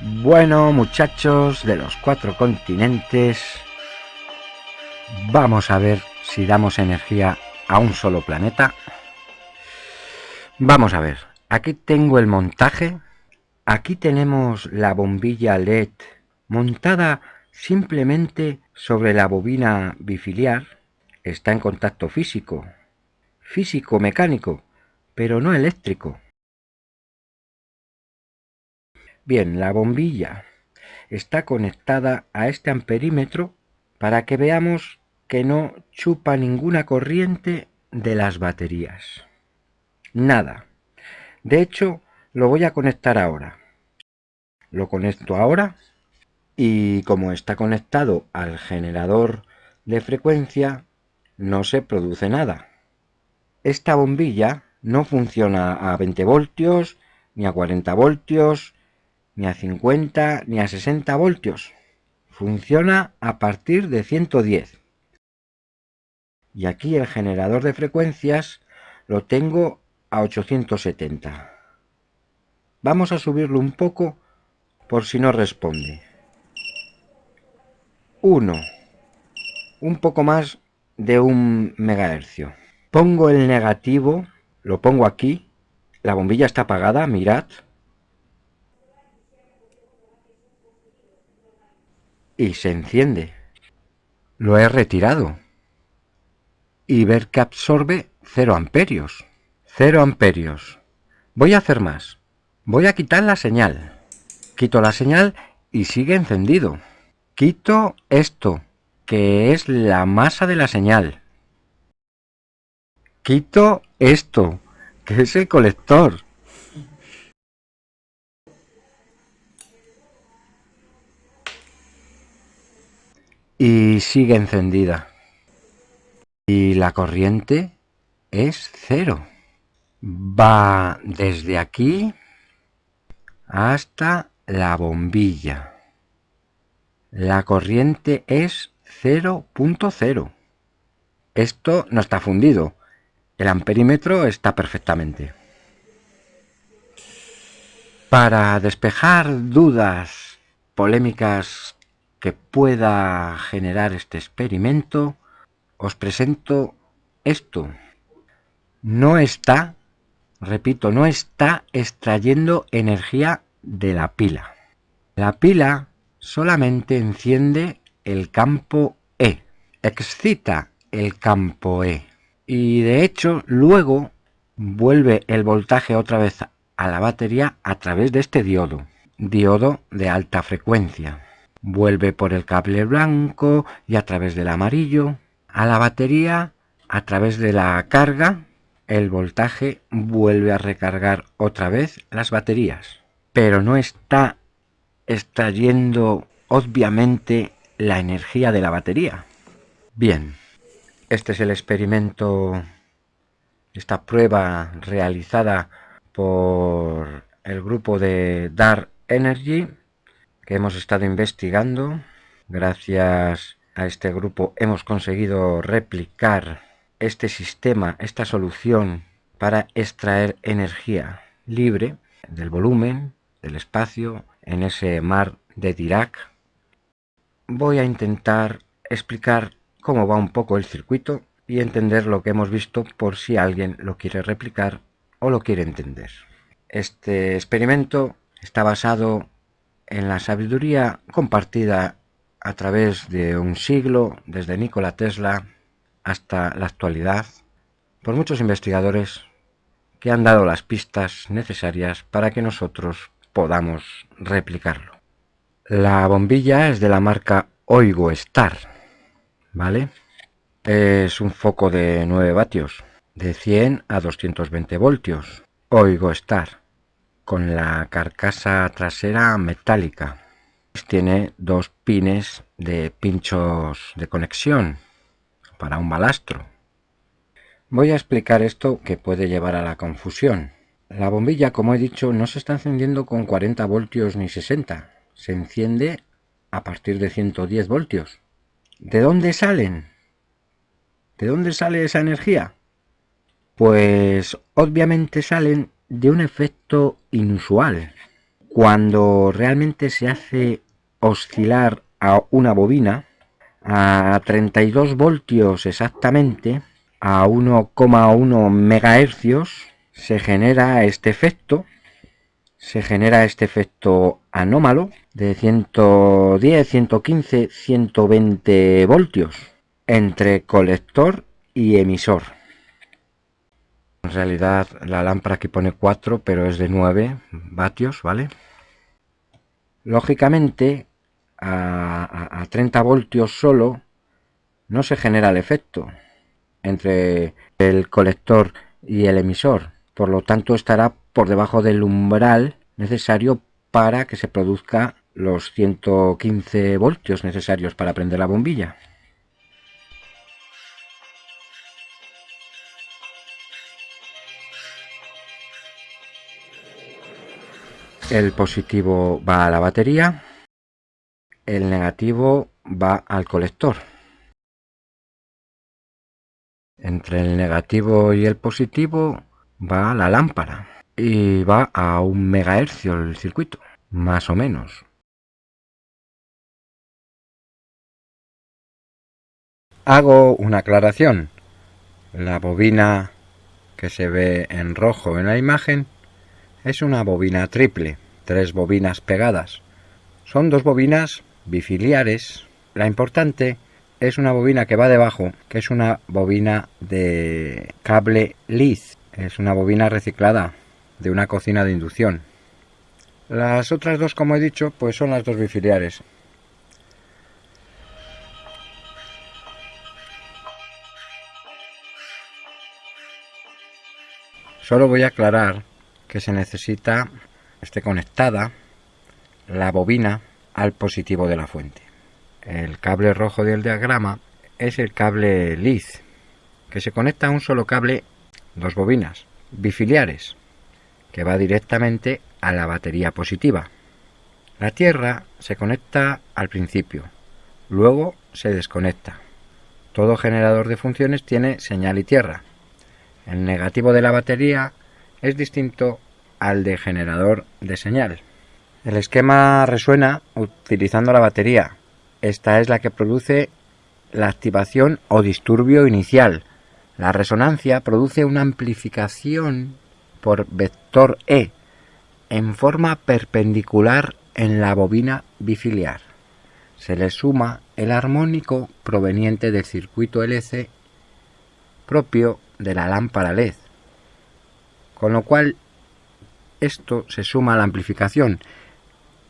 Bueno, muchachos de los cuatro continentes, vamos a ver si damos energía a un solo planeta. Vamos a ver, aquí tengo el montaje. Aquí tenemos la bombilla LED montada simplemente sobre la bobina bifiliar. Está en contacto físico, físico-mecánico, pero no eléctrico. Bien, la bombilla está conectada a este amperímetro para que veamos que no chupa ninguna corriente de las baterías. Nada. De hecho, lo voy a conectar ahora. Lo conecto ahora y como está conectado al generador de frecuencia, no se produce nada. Esta bombilla no funciona a 20 voltios, ni a 40 voltios, ni a 50 ni a 60 voltios. Funciona a partir de 110. Y aquí el generador de frecuencias lo tengo a 870. Vamos a subirlo un poco por si no responde. 1. Un poco más de un megahercio. Pongo el negativo, lo pongo aquí. La bombilla está apagada, mirad. Y se enciende. Lo he retirado. Y ver que absorbe 0 amperios. 0 amperios. Voy a hacer más. Voy a quitar la señal. Quito la señal y sigue encendido. Quito esto, que es la masa de la señal. Quito esto, que es el colector. Y sigue encendida. Y la corriente es cero. Va desde aquí hasta la bombilla. La corriente es 0.0. Esto no está fundido. El amperímetro está perfectamente. Para despejar dudas polémicas que pueda generar este experimento, os presento esto. No está, repito, no está extrayendo energía de la pila. La pila solamente enciende el campo E, excita el campo E. Y de hecho luego vuelve el voltaje otra vez a la batería a través de este diodo, diodo de alta frecuencia vuelve por el cable blanco y a través del amarillo a la batería a través de la carga el voltaje vuelve a recargar otra vez las baterías. Pero no está extrayendo obviamente la energía de la batería. Bien este es el experimento esta prueba realizada por el grupo de Dark Energy que hemos estado investigando. Gracias a este grupo hemos conseguido replicar este sistema, esta solución para extraer energía libre del volumen, del espacio, en ese mar de Dirac. Voy a intentar explicar cómo va un poco el circuito y entender lo que hemos visto por si alguien lo quiere replicar o lo quiere entender. Este experimento está basado en la sabiduría compartida a través de un siglo, desde Nikola Tesla hasta la actualidad, por muchos investigadores que han dado las pistas necesarias para que nosotros podamos replicarlo. La bombilla es de la marca Oigo Star, ¿vale? Es un foco de 9 vatios, de 100 a 220 voltios. Oigo Star con la carcasa trasera metálica. Tiene dos pines de pinchos de conexión para un balastro. Voy a explicar esto que puede llevar a la confusión. La bombilla, como he dicho, no se está encendiendo con 40 voltios ni 60. Se enciende a partir de 110 voltios. ¿De dónde salen? ¿De dónde sale esa energía? Pues obviamente salen de un efecto inusual. cuando realmente se hace oscilar a una bobina a 32 voltios exactamente, a 1,1 megahercios, se genera este efecto, se genera este efecto anómalo de 110, 115, 120 voltios entre colector y emisor. En realidad la lámpara aquí pone 4, pero es de 9 vatios, ¿vale? Lógicamente, a, a 30 voltios solo no se genera el efecto entre el colector y el emisor. Por lo tanto, estará por debajo del umbral necesario para que se produzca los 115 voltios necesarios para prender la bombilla. El positivo va a la batería, el negativo va al colector. Entre el negativo y el positivo va la lámpara y va a un megahercio el circuito, más o menos. Hago una aclaración. La bobina que se ve en rojo en la imagen es una bobina triple, tres bobinas pegadas. Son dos bobinas bifiliares. La importante es una bobina que va debajo, que es una bobina de cable LIS. Es una bobina reciclada de una cocina de inducción. Las otras dos, como he dicho, pues son las dos bifiliares. Solo voy a aclarar que se necesita esté conectada la bobina al positivo de la fuente. El cable rojo del diagrama es el cable LIZ, que se conecta a un solo cable, dos bobinas, bifiliares, que va directamente a la batería positiva. La tierra se conecta al principio, luego se desconecta. Todo generador de funciones tiene señal y tierra. El negativo de la batería es distinto al de generador de señal. El esquema resuena utilizando la batería. Esta es la que produce la activación o disturbio inicial. La resonancia produce una amplificación por vector E en forma perpendicular en la bobina bifiliar. Se le suma el armónico proveniente del circuito LC propio de la lámpara LED, con lo cual esto se suma a la amplificación.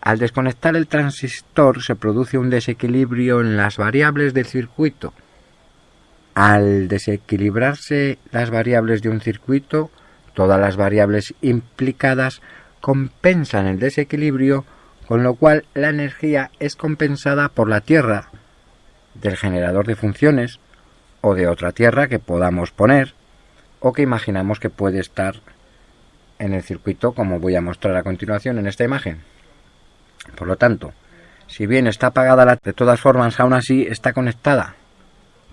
Al desconectar el transistor se produce un desequilibrio en las variables del circuito. Al desequilibrarse las variables de un circuito, todas las variables implicadas compensan el desequilibrio, con lo cual la energía es compensada por la tierra del generador de funciones o de otra tierra que podamos poner o que imaginamos que puede estar en el circuito como voy a mostrar a continuación en esta imagen. Por lo tanto, si bien está apagada la, de todas formas aún así está conectada,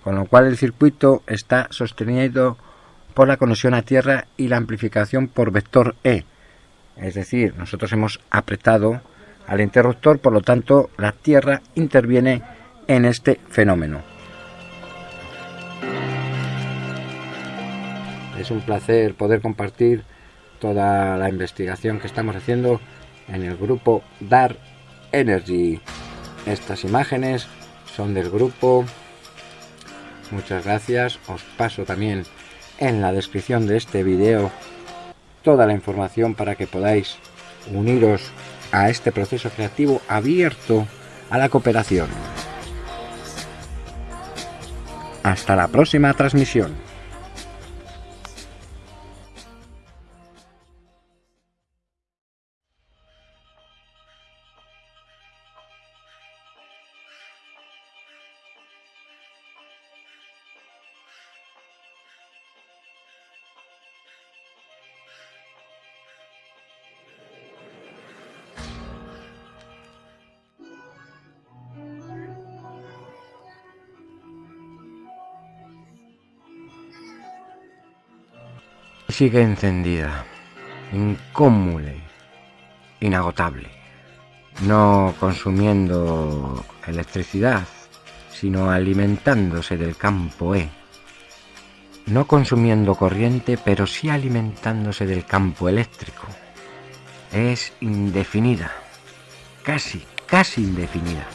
con lo cual el circuito está sostenido por la conexión a tierra y la amplificación por vector E. Es decir, nosotros hemos apretado al interruptor, por lo tanto la tierra interviene en este fenómeno. Es un placer poder compartir toda la investigación que estamos haciendo en el grupo Dark Energy. Estas imágenes son del grupo. Muchas gracias. Os paso también en la descripción de este vídeo toda la información para que podáis uniros a este proceso creativo abierto a la cooperación. Hasta la próxima transmisión. Sigue encendida, incómule. inagotable, no consumiendo electricidad, sino alimentándose del campo E, no consumiendo corriente, pero sí alimentándose del campo eléctrico. Es indefinida, casi, casi indefinida.